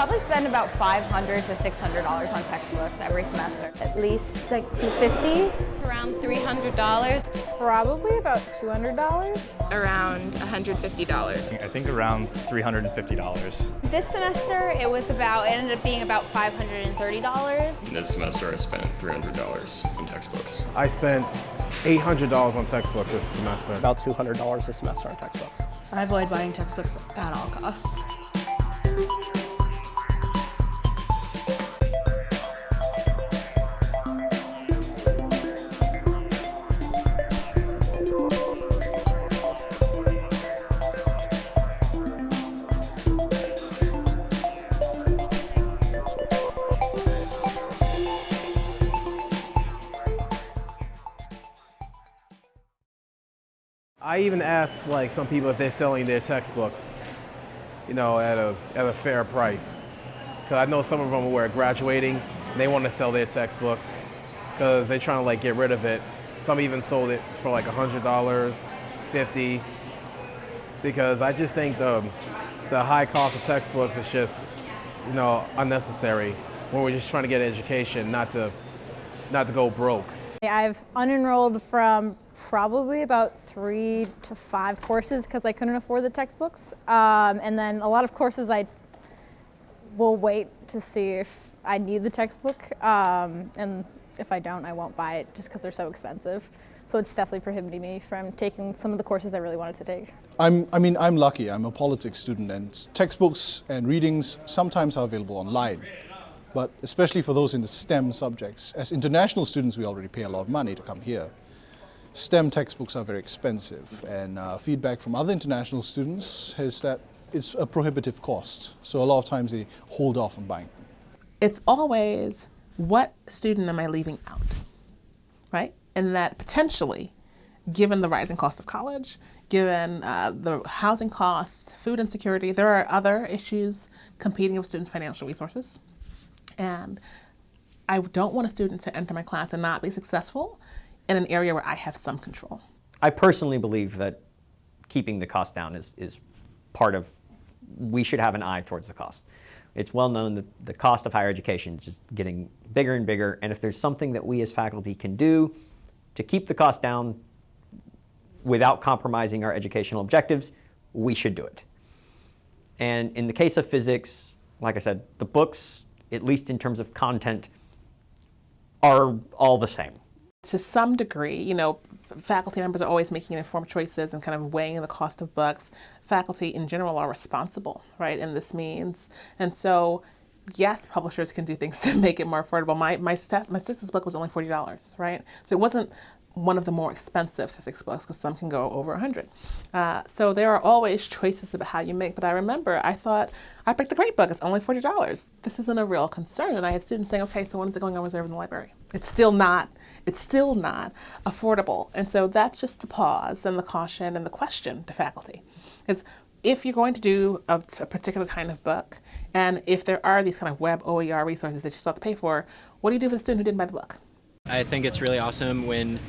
probably spend about 500 to $600 on textbooks every semester. At least like 250. Around $300. Probably about $200. Around $150. I think around $350. This semester it was about, it ended up being about $530. This semester I spent $300 on textbooks. I spent $800 on textbooks this semester. About $200 a semester on textbooks. I avoid buying textbooks at all costs. I even asked like some people if they're selling their textbooks, you know, at a, at a fair price. Because I know some of them were graduating, and they want to sell their textbooks because they're trying to like get rid of it. Some even sold it for like $100, 50 because I just think the, the high cost of textbooks is just, you know, unnecessary when we're just trying to get an education, not to, not to go broke. I've unenrolled from probably about three to five courses because I couldn't afford the textbooks. Um, and then a lot of courses I will wait to see if I need the textbook. Um, and if I don't, I won't buy it just because they're so expensive. So it's definitely prohibiting me from taking some of the courses I really wanted to take. I'm, I mean, I'm lucky. I'm a politics student and textbooks and readings sometimes are available online. But especially for those in the STEM subjects, as international students, we already pay a lot of money to come here. STEM textbooks are very expensive and uh, feedback from other international students is that it's a prohibitive cost. So a lot of times they hold off on buying. It's always what student am I leaving out, right? And that potentially, given the rising cost of college, given uh, the housing costs, food insecurity, there are other issues competing with students' financial resources. And I don't want a student to enter my class and not be successful in an area where I have some control. I personally believe that keeping the cost down is, is part of, we should have an eye towards the cost. It's well known that the cost of higher education is just getting bigger and bigger, and if there's something that we as faculty can do to keep the cost down without compromising our educational objectives, we should do it. And in the case of physics, like I said, the books, at least in terms of content, are all the same. To some degree, you know, faculty members are always making informed choices and kind of weighing the cost of books. Faculty in general are responsible, right, in this means. And so, yes, publishers can do things to make it more affordable. My, my, my statistics book was only $40, right? So it wasn't one of the more expensive statistics books because some can go over 100. Uh, so there are always choices about how you make. But I remember I thought, I picked the great book. It's only $40. This isn't a real concern. And I had students saying, okay, so when is it going on reserve in the library? It's still not, it's still not affordable. And so that's just the pause and the caution and the question to faculty. Is if you're going to do a, a particular kind of book, and if there are these kind of web OER resources that you still have to pay for, what do you do for the student who didn't buy the book? I think it's really awesome when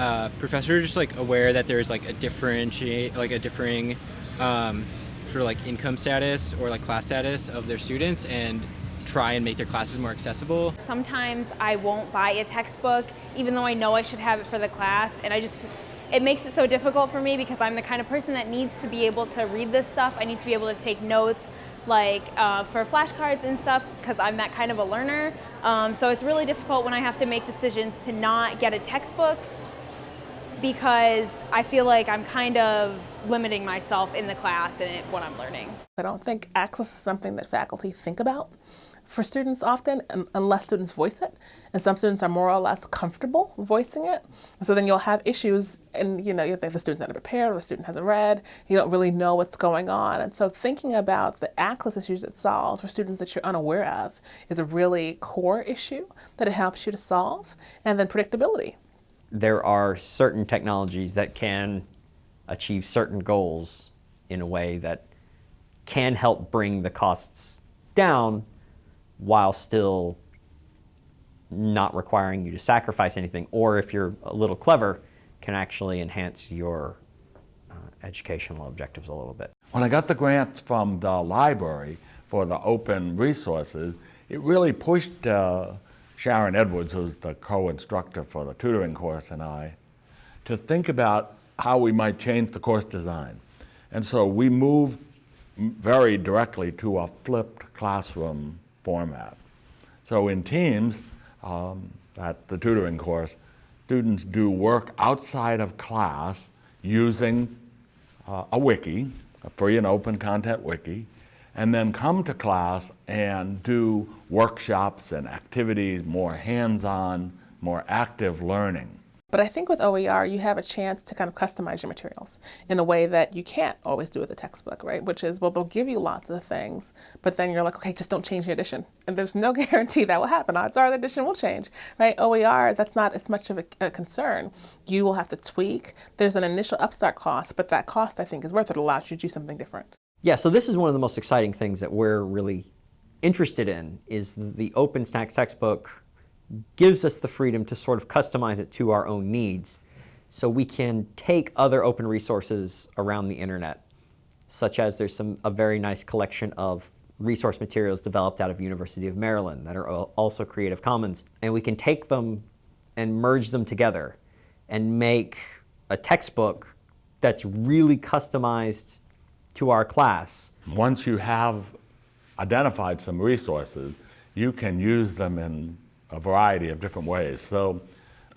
uh, professors just like aware that there's like a differentiate, like a differing um, sort of like income status or like class status of their students and try and make their classes more accessible. Sometimes I won't buy a textbook even though I know I should have it for the class and I just it makes it so difficult for me because I'm the kind of person that needs to be able to read this stuff. I need to be able to take notes like uh, for flashcards and stuff because I'm that kind of a learner. Um, so it's really difficult when I have to make decisions to not get a textbook because I feel like I'm kind of limiting myself in the class and what I'm learning. I don't think access is something that faculty think about for students often unless students voice it. And some students are more or less comfortable voicing it. So then you'll have issues and you know, if the student's not prepared or the student hasn't read, you don't really know what's going on. And so thinking about the access issues it solves for students that you're unaware of is a really core issue that it helps you to solve. And then predictability. There are certain technologies that can achieve certain goals in a way that can help bring the costs down while still not requiring you to sacrifice anything, or if you're a little clever, can actually enhance your uh, educational objectives a little bit. When I got the grants from the library for the open resources, it really pushed uh, Sharon Edwards, who's the co-instructor for the tutoring course, and I, to think about how we might change the course design. And so we moved very directly to a flipped classroom format. So in teams, um, at the tutoring course, students do work outside of class using uh, a wiki, a free and open content wiki, and then come to class and do workshops and activities, more hands-on, more active learning. But I think with OER, you have a chance to kind of customize your materials in a way that you can't always do with a textbook, right? Which is, well, they'll give you lots of things, but then you're like, okay, just don't change the edition. And there's no guarantee that will happen. Odds are the edition will change, right? OER, that's not as much of a, a concern. You will have to tweak. There's an initial upstart cost, but that cost, I think, is worth it. It allows you to do something different. Yeah, so this is one of the most exciting things that we're really interested in is the OpenStax textbook gives us the freedom to sort of customize it to our own needs. So we can take other open resources around the internet, such as there's some, a very nice collection of resource materials developed out of University of Maryland that are also Creative Commons. And we can take them and merge them together and make a textbook that's really customized to our class. Once you have identified some resources, you can use them in a variety of different ways. So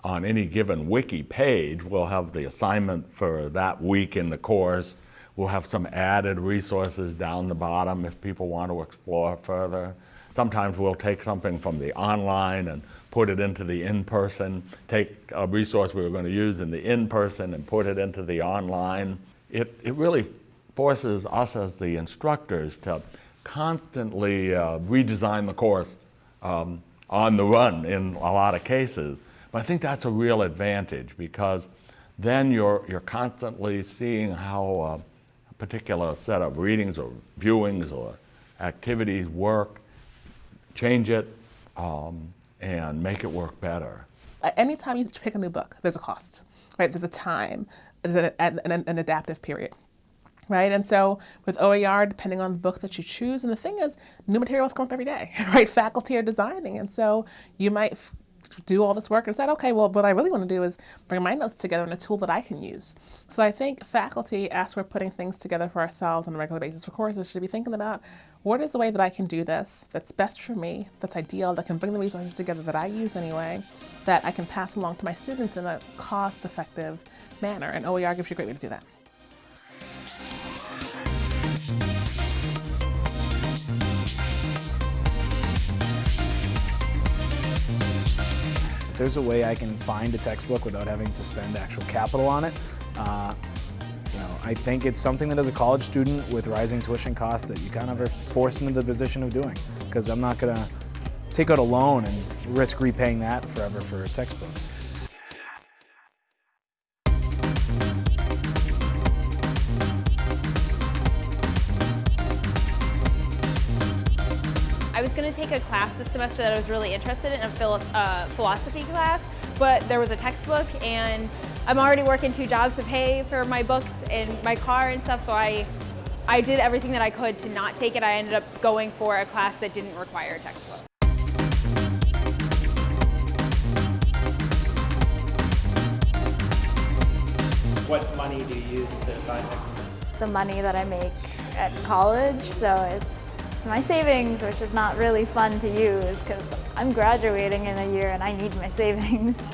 on any given wiki page, we'll have the assignment for that week in the course. We'll have some added resources down the bottom if people want to explore further. Sometimes we'll take something from the online and put it into the in-person, take a resource we were going to use in the in-person and put it into the online. It, it really forces us as the instructors to constantly uh, redesign the course um, on the run in a lot of cases. But I think that's a real advantage because then you're, you're constantly seeing how a particular set of readings or viewings or activities work, change it, um, and make it work better. Anytime you pick a new book, there's a cost, right? There's a time, there's an, an, an adaptive period right? And so with OER, depending on the book that you choose, and the thing is, new materials come up every day, right? Faculty are designing, and so you might do all this work and decide, okay, well, what I really want to do is bring my notes together in a tool that I can use. So I think faculty, as we're putting things together for ourselves on a regular basis for courses, should be thinking about what is the way that I can do this that's best for me, that's ideal, that can bring the resources together that I use anyway, that I can pass along to my students in a cost-effective manner, and OER gives you a great way to do that. There's a way I can find a textbook without having to spend actual capital on it, uh, you know, I think it's something that as a college student with rising tuition costs that you kind of are forced into the position of doing. Because I'm not going to take out a loan and risk repaying that forever for a textbook. Going to take a class this semester that I was really interested in, a philo uh, philosophy class, but there was a textbook and I'm already working two jobs to pay for my books and my car and stuff, so I, I did everything that I could to not take it. I ended up going for a class that didn't require a textbook. What money do you use to buy textbooks? The money that I make at college, so it's my savings, which is not really fun to use because I'm graduating in a year and I need my savings.